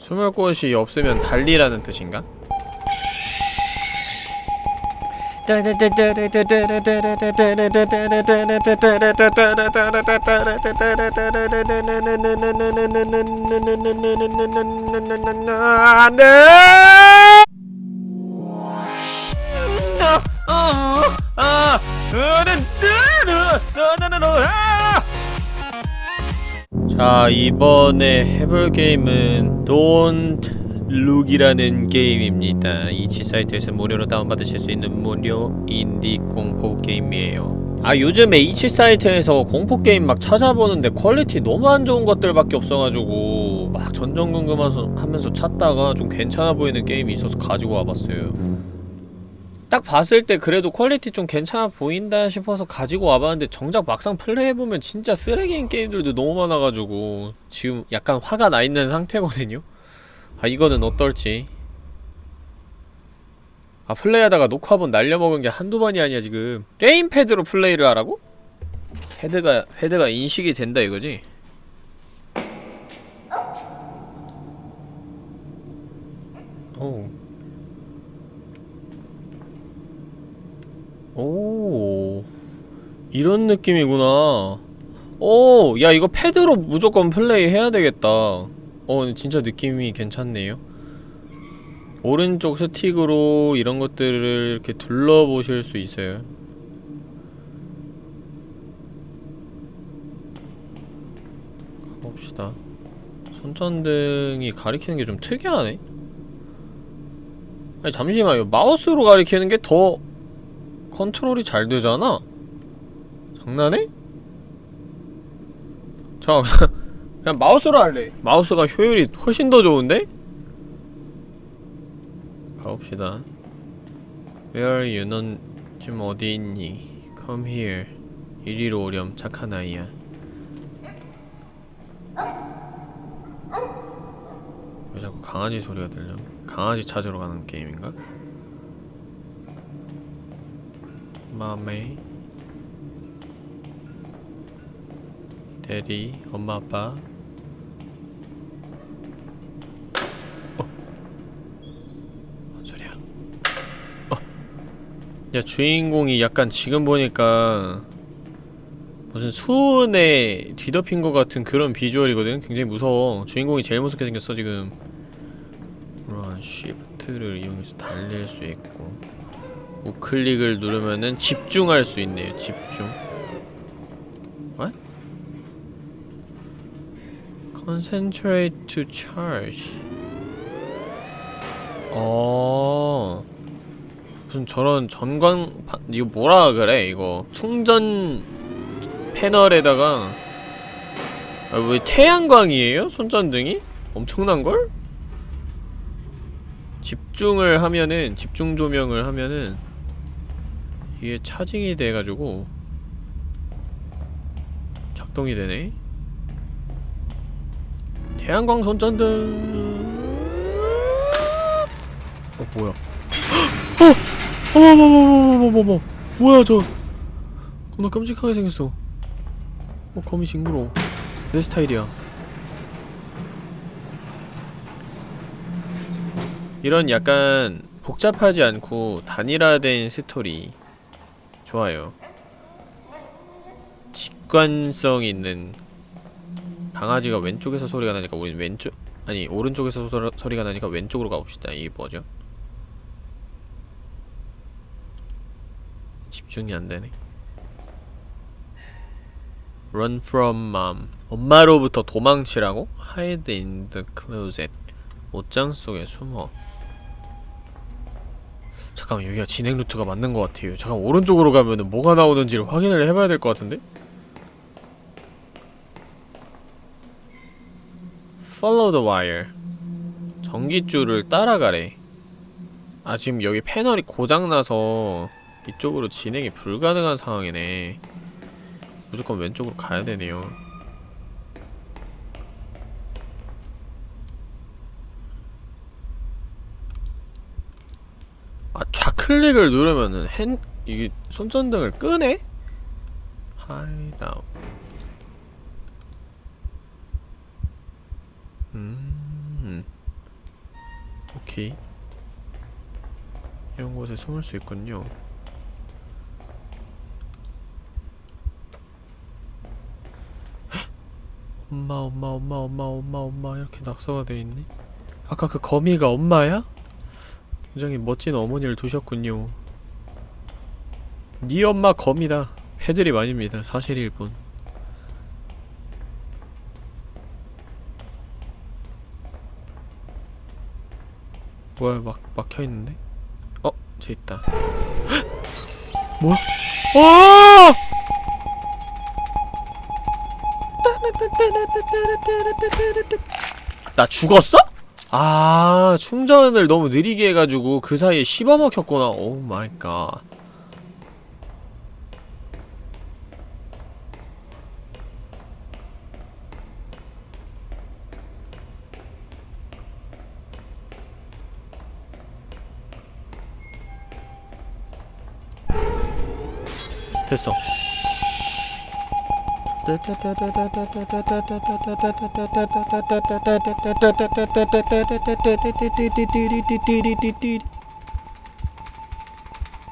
숨을 곳이 없으면 달리라는 뜻인가? 안돼! 자 이번에 해볼 게임은 Don't Look이라는 게임입니다. itch 사이트에서 무료로 다운받으실 수 있는 무료 인디 공포 게임이에요. 아 요즘에 itch 사이트에서 공포 게임 막 찾아보는데 퀄리티 너무 안 좋은 것들밖에 없어가지고 막 전전긍긍하면서 하면서 찾다가 좀 괜찮아 보이는 게임이 있어서 가지고 와봤어요 딱 봤을 때 그래도 퀄리티 좀 괜찮아 보인다 싶어서 가지고 와봤는데 정작 막상 플레이해보면 진짜 쓰레기인 게임들도 너무 많아가지고 지금 약간 화가 나 있는 상태거든요? 아 이거는 어떨지 아 플레이하다가 녹화본 날려먹은 게 한두 번이 아니야 지금 게임패드로 플레이를 하라고? 헤드가 헤드가 인식이 된다 이거지? 오 오 이런 느낌이구나. 오 야 이거 패드로 무조건 플레이 해야 되겠다. 어 진짜 느낌이 괜찮네요. 오른쪽 스틱으로 이런 것들을 이렇게 둘러보실 수 있어요. 가봅시다. 손전등이 가리키는 게 좀 특이하네. 아니 잠시만요. 마우스로 가리키는 게 더 컨트롤이 잘 되잖아? 장난해? 자 그냥 마우스로 할래 마우스가 효율이 훨씬 더 좋은데? 가봅시다 Where you 넌 지금 어디 있니? Come here 이리로 오렴 착한 아이야 왜 자꾸 강아지 소리가 들려? 강아지 찾으러 가는 게임인가? 맘에 대리 엄마 아빠 뭔 소리야? 어. 야 주인공이 약간 지금 보니까 무슨 수은에 뒤덮인 것 같은 그런 비주얼이거든? 굉장히 무서워 주인공이 제일 무섭게 생겼어 지금 그런 쉬프트를 이용해서 달릴 수 있고 우클릭을 누르면은 집중할 수 있네요 집중 What? Concentrate to charge 어 무슨 저런 전광 파, 이거 뭐라 그래 이거 충전 패널에다가 아, 왜 태양광이에요? 손전등이? 엄청난걸? 집중을 하면은 집중 조명을 하면은 이게 차징이 돼가지고 작동이 되네. 태양광 손전등 어 뭐야? 어! 어머머머머머머머. 뭐야 저. 겁나 끔찍하게 생겼어. 어 거미 징그러워. 내 스타일이야. 이런 약간 복잡하지 않고 단일화된 스토리 좋아요. 직관성 있는 강아지가 왼쪽에서 소리가 나니까 우린 왼쪽 아니 오른쪽에서 소, 소리가 나니까 왼쪽으로 가봅시다. 이게 뭐죠? 집중이 안되네. Run from mom. 엄마로부터 도망치라고? Hide in the closet. 옷장 속에 숨어 잠깐만 여기가 진행 루트가 맞는 것 같아요. 잠깐 오른쪽으로 가면은 뭐가 나오는지를 확인을 해봐야 될 것 같은데? Follow the wire. 전기줄을 따라가래. 아 지금 여기 패널이 고장나서 이쪽으로 진행이 불가능한 상황이네. 무조건 왼쪽으로 가야 되네요 아 좌 클릭을 누르면은 핸 이게 손전등을 끄네? 하이다운 음 오케이 이런 곳에 숨을 수 있군요 헉! 엄마 엄마 엄마 엄마 엄마 엄마 이렇게 낙서가 돼 있네 아까 그 거미가 엄마야? 굉장히 멋진 어머니를 두셨군요 네 엄마 거미다 패드립 아닙니다 사실일 뿐 뭐야 막 막혀있는데? 어? 저 있다 뭐야? 와! 나 죽었어? 아 충전을 너무 느리게 해가지고 그 사이에 씹어먹혔구나. 오 마이 갓. 됐어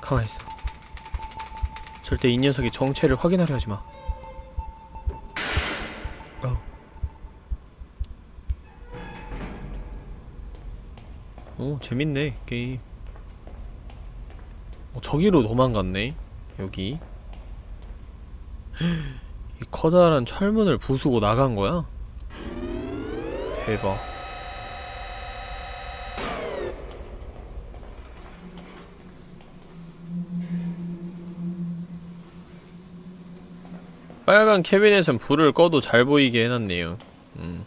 가만히 있어 절대 이 녀석의 정체를 확인하려 하지 마. 어우. 오 재밌네 게임. 어, 저기로 도망갔네 여기. 이 커다란 철문을 부수고 나간 거야? 대박. 빨간 캐비넷은 불을 꺼도 잘 보이게 해놨네요. 음.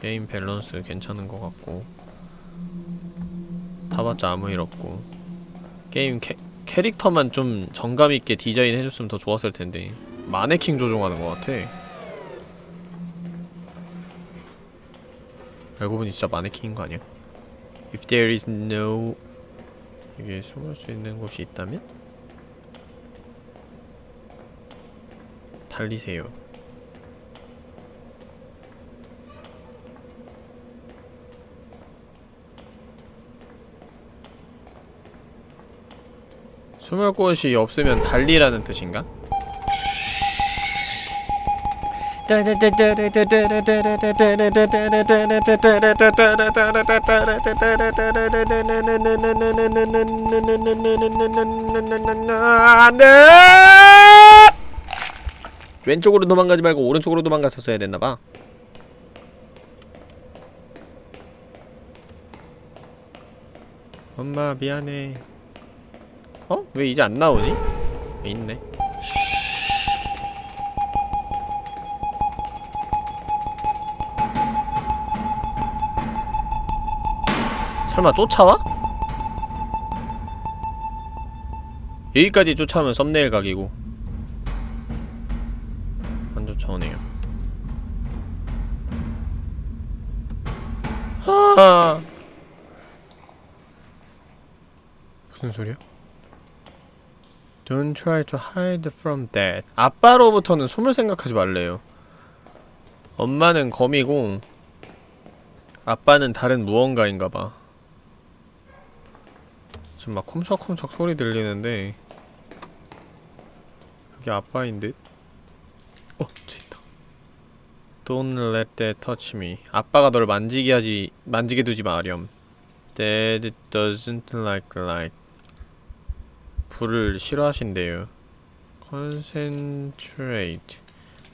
게임 밸런스 괜찮은 것 같고. 타봤자 아무 일 없고. 게임 캐, 캐릭터만 좀 정감있게 디자인 해줬으면 더 좋았을 텐데. 마네킹 조종하는 것 같아. 알고 보니 진짜 마네킹인 거 아니야? If there is no 여기에 숨을 수 있는 곳이 있다면? 달리세요. 숨을 곳이 없으면 달리라는 뜻인가? 왼쪽으로 도망가지 말고 오른쪽으로 도망갔었어야 됐나봐 엄마 미안해 어? 왜 이제 안 나오니? 있네 설마 쫓아와? 여기까지 쫓아오면 썸네일 각이고. 안 쫓아오네요. 아! 무슨 소리야? Don't try to hide from that. 아빠로부터는 숨을 생각하지 말래요. 엄마는 거미고 아빠는 다른 무언가인가봐 지금 막 쿰척쿰척 소리 들리는데 그게 아빠인 듯? 어, 저 있다. Don't let that touch me. 아빠가 널 만지게 하지, 만지게 두지 마렴. Dad doesn't like light. 불을 싫어하신대요. Concentrate.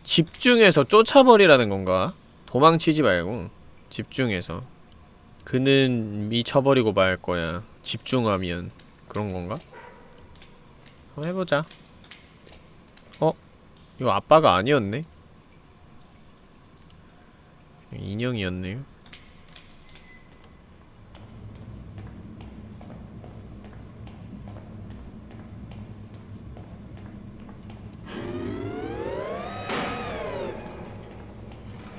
집중해서 쫓아버리라는 건가? 도망치지 말고 집중해서. 그는 미쳐버리고 말 거야. 집중하면 그런 건가? 한번 해보자. 어? 이거 아빠가 아니었네? 인형이었네요.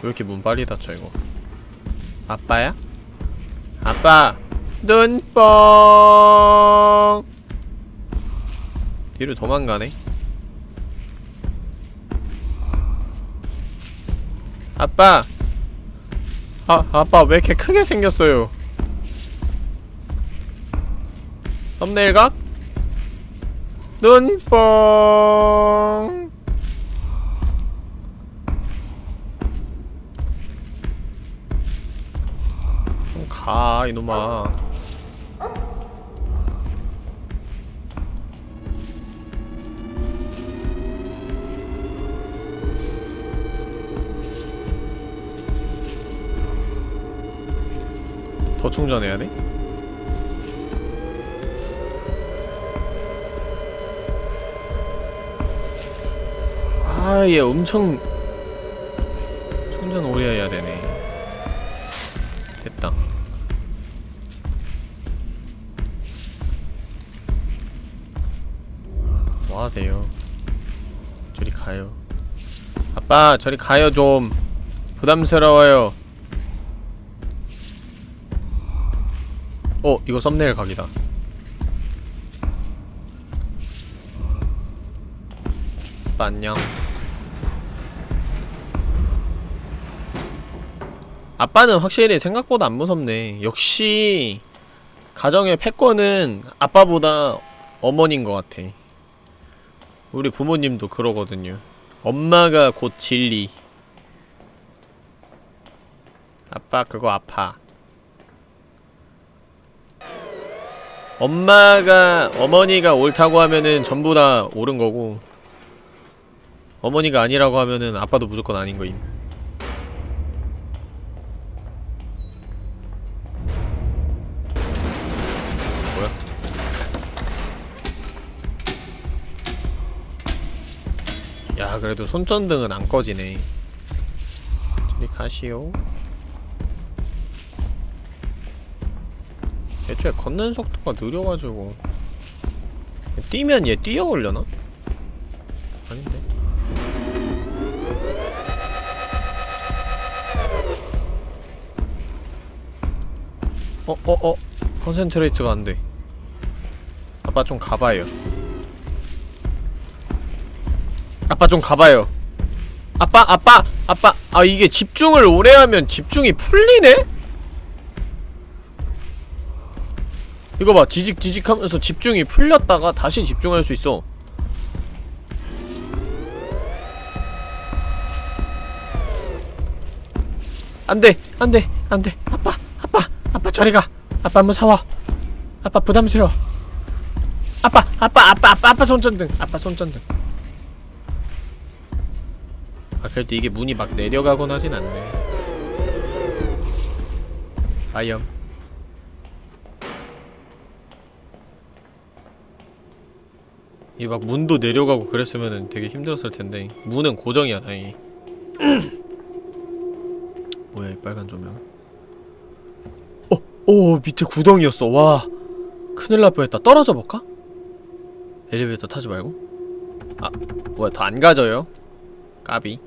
왜 이렇게 문 빨리 닫혀 이거 아빠야? 아빠! 눈뽕. 뒤로 도망가네. 아빠. 아 아빠 왜 이렇게 크게 생겼어요? 썸네일 각? 눈뽕. 좀가 이놈아 더 충전해야 돼? 아, 얘 엄청 충전 오래 해야 되네. 됐다. 뭐 하세요? 저리 가요. 아빠, 저리 가요 좀. 부담스러워요. 어, 이거 썸네일 각이다. 안녕. 아빠는 확실히 생각보다 안 무섭네. 역시 가정의 패권은 아빠보다 어머니인 것 같아. 우리 부모님도 그러거든요. 엄마가 곧 진리. 아빠 그거 아파. 엄마가 어머니가 옳다고 하면은 전부 다 옳은 거고 어머니가 아니라고 하면은 아빠도 무조건 아닌 거임. 뭐야? 야 그래도 손전등은 안 꺼지네. 저리 가시오. 애초에 걷는 속도가 느려가지고 뛰면 얘 뛰어올려나? 아닌데 어, 어, 어. concentrate가 안 돼. 아빠 좀 가봐요. 아빠 좀 가봐요. 아빠, 아빠, 아빠. 아, 이게 집중을 오래 하면 집중이 풀리네? 이거 봐. 지직 지직 하면서 집중이 풀렸다가 다시 집중할 수 있어. 안 돼! 안 돼! 안 돼! 아빠! 아빠! 아빠 저리 가! 아빠 무서워! 아빠 부담스러워! 아빠! 아빠! 아빠! 아빠! 아빠 손전등! 아빠 손전등! 아 그래도 이게 문이 막 내려가곤 하진 않네 아염 이 막 문도 내려가고 그랬으면은 되게 힘들었을 텐데 문은 고정이야 다행히 뭐야 이 빨간 조명 어! 오 밑에 구덩이였어 와 큰일 날 뻔했다 떨어져 볼까? 엘리베이터 타지 말고 아 뭐야 더 안 가져요? 까비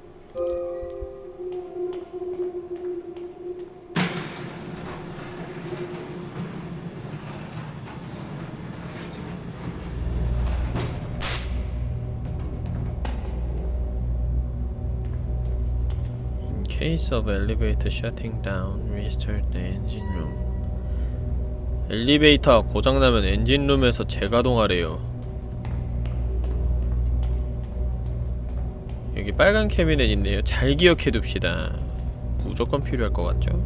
In case of elevator shutting down, restart the engine room. 엘리베이터가 고장나면 엔진룸에서 재가동하래요. 여기 빨간 캐비넷 있네요. 잘 기억해 둡시다. 무조건 필요할 것 같죠?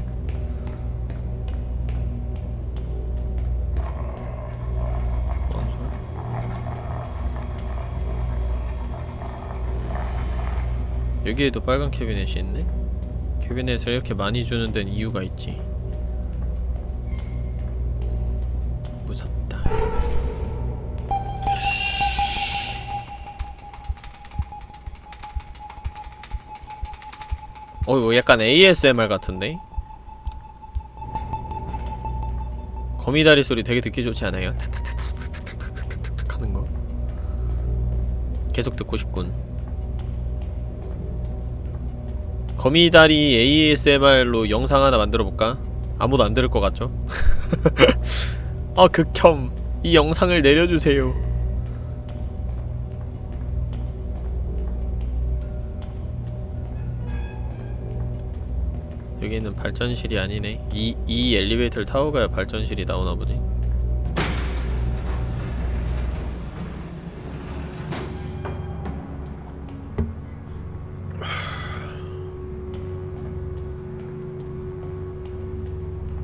여기에도 빨간 캐비넷이 있네? 캐비넷을 이렇게 많이 주는 데는 이유가 있지. 무섭다. 어, 이거 약간 ASMR 같은데? 거미다리 소리 되게 듣기 좋지 않아요? 탁탁탁탁탁탁탁탁탁 하는 거. 계속 듣고 싶군. 거미다리 ASMR로 영상 하나 만들어볼까? 아무도 안 들을 것 같죠? 아 극혐 이 영상을 내려주세요 여기는 발전실이 아니네 이, 이 엘리베이터를 타고 가야 발전실이 나오나 보지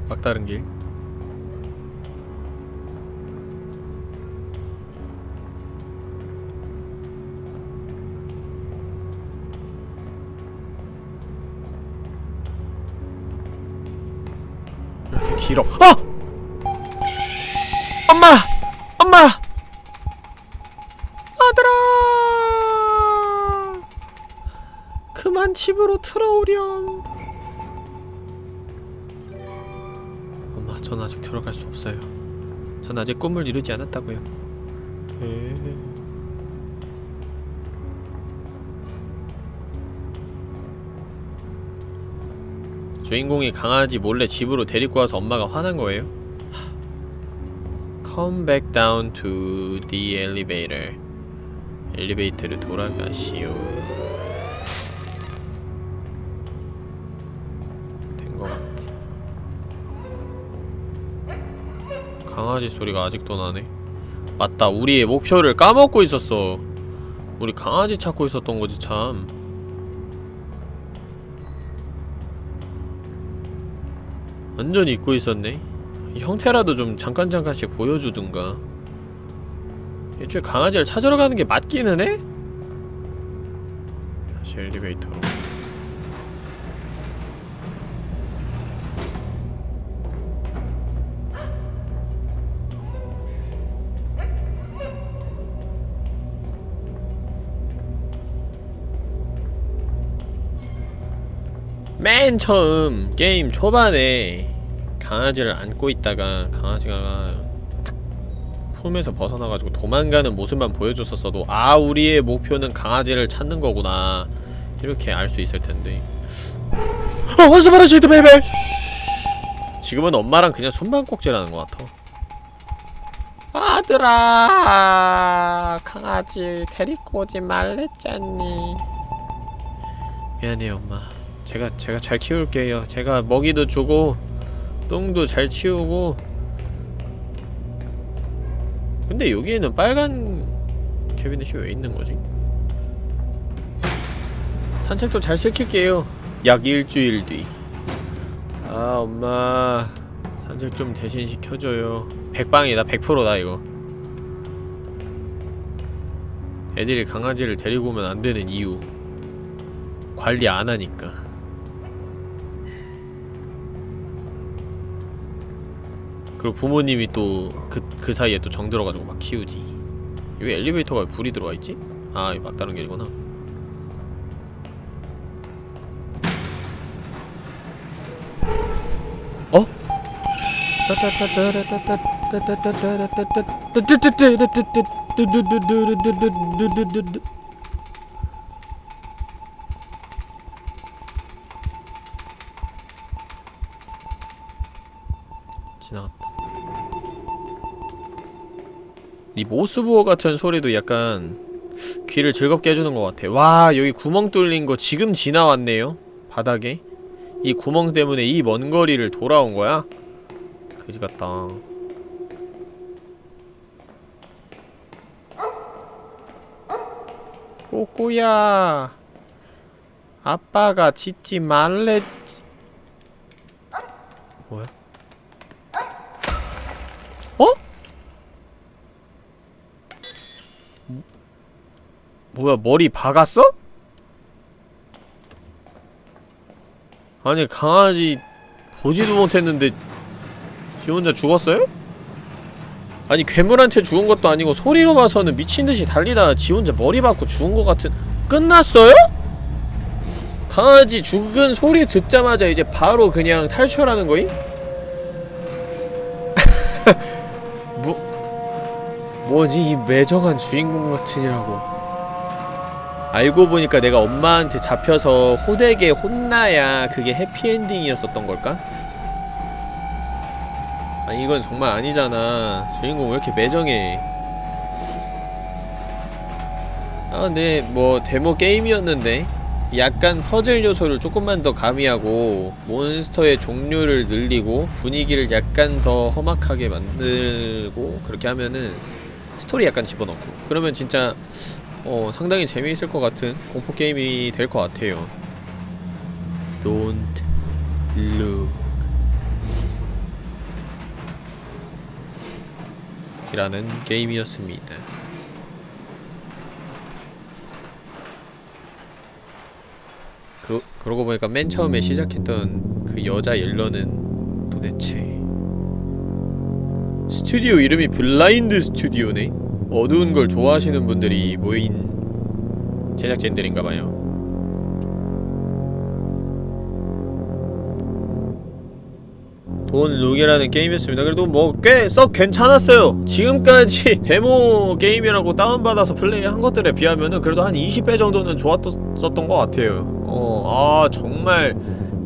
막다른 길 이렇게 길어 어! 엄마! 엄마! 아들아! 그만 집으로 들어오렴. 들어갈 수 없어요. 전 아직 꿈을 이루지 않았다고요. 에... 주인공이 강아지 몰래 집으로 데리고 와서 엄마가 화난 거예요? Come back down to the elevator. 엘리베이터로 돌아가시오. 강아지 소리가 아직도 나네. 맞다, 우리의 목표를 까먹고 있었어. 우리 강아지 찾고 있었던 거지 참. 완전히 잊고 있었네. 형태라도 좀 잠깐 잠깐씩 보여주든가 애초에 강아지를 찾으러 가는 게 맞기는 해? 다시 엘리베이터로 맨 처음 게임 초반에 강아지를 안고 있다가 강아지가 품에서 벗어나가지고 도망가는 모습만 보여줬었어도 아 우리의 목표는 강아지를 찾는 거구나. 이렇게 알 수 있을 텐데. 어! The shit, baby? 지금은 엄마랑 그냥 손방꼭질하는 것 같아. 아들아! 강아지 데리고 오지 말랬잖니. 미안해요 엄마 제가 제가 잘 키울게요. 제가 먹이도 주고 똥도 잘 치우고. 근데 여기에는 빨간 캐비넷이 왜 있는 거지? 산책도 잘 시킬게요. 약 일주일 뒤 아 엄마. 산책 좀 대신 시켜줘요. 백방이다. 100%다 이거. 애들이 강아지를 데리고 오면 안 되는 이유. 관리 안 하니까 그리고 부모님이 또 그 그 사이에 또 정 들어가지고 막 키우지 여기 엘리베이터가 왜 불이 들어와 있지? 아 이거 막다른 길이구나 어? 모스부어 같은 소리도 약간 귀를 즐겁게 해주는 것 같아 와 여기 구멍 뚫린 거 지금 지나왔네요 바닥에 이 구멍 때문에 이 먼 거리를 돌아온 거야? 그지 같다 꾸꾸야 아빠가 짖지 말랬지 뭐야? 어? 뭐야 머리 박았어? 아니 강아지 보지도 못했는데 지 혼자 죽었어요? 아니 괴물한테 죽은 것도 아니고 소리로 봐서는 미친듯이 달리다가 지 혼자 머리 박고 죽은 것 같은 끝났어요? 강아지 죽은 소리 듣자마자 이제 바로 그냥 탈출하는 거임? 뭐 뭐지 이 매정한 주인공 같으냐고 알고 보니까 내가 엄마한테 잡혀서 호되게 혼나야 그게 해피엔딩이었었던 걸까? 아니 이건 정말 아니잖아. 주인공 왜 이렇게 매정해? 아 근데 뭐 데모 게임이었는데 약간 퍼즐 요소를 조금만 더 가미하고 몬스터의 종류를 늘리고 분위기를 약간 더 험악하게 만들고 그렇게 하면은 스토리 약간 집어넣고. 그러면 진짜 어, 상당히 재미있을 것 같은 공포게임이 될 것 같아요. Don't look. 이라는 게임이었습니다. 그, 그러고 보니까 맨 처음에 시작했던 그 여자 옐러는 도대체 스튜디오 이름이 Blind Studio네? 어두운 걸 좋아하시는 분들이 모인 제작진들인가봐요. Don't Look이라는 게임이었습니다. 그래도 뭐 꽤 썩 괜찮았어요. 지금까지 데모 게임이라고 다운받아서 플레이한 것들에 비하면은 그래도 한 20배 정도는 좋았었던 것 같아요. 어, 아 정말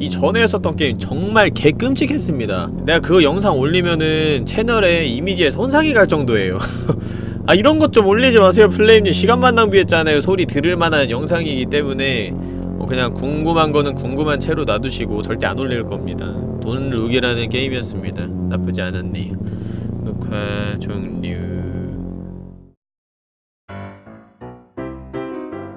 이 전에 했었던 게임 정말 개끔찍했습니다. 내가 그 영상 올리면은 채널에 이미지에 손상이 갈 정도예요. 아 이런 것 좀 올리지 마세요. 플레임님 시간만 낭비했잖아요. 소리 들을 만한 영상이기 때문에 뭐 그냥 궁금한 거는 궁금한 채로 놔두시고 절대 안 올릴 겁니다. 돈 룩이라는 게임이었습니다. 나쁘지 않았네요. 녹화 종료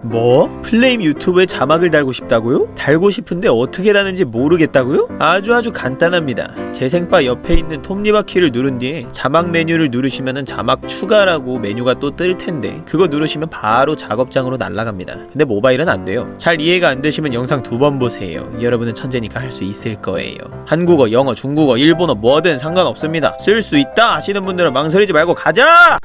뭐? 플레임 유튜브에 자막을 달고 싶다고요? 달고 싶은데 어떻게 다는지 모르겠다고요? 아주 아주 간단합니다. 재생바 옆에 있는 톱니바퀴를 누른 뒤에 자막 메뉴를 누르시면은 자막 추가라고 메뉴가 또 뜰 텐데 그거 누르시면 바로 작업장으로 날아갑니다. 근데 모바일은 안 돼요. 잘 이해가 안 되시면 영상 두 번 보세요. 여러분은 천재니까 할 수 있을 거예요. 한국어, 영어, 중국어, 일본어 뭐든 상관없습니다. 쓸 수 있다 하시는 분들은 망설이지 말고 가자!